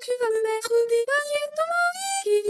tu vas me mettre des paillettes dans ma vie.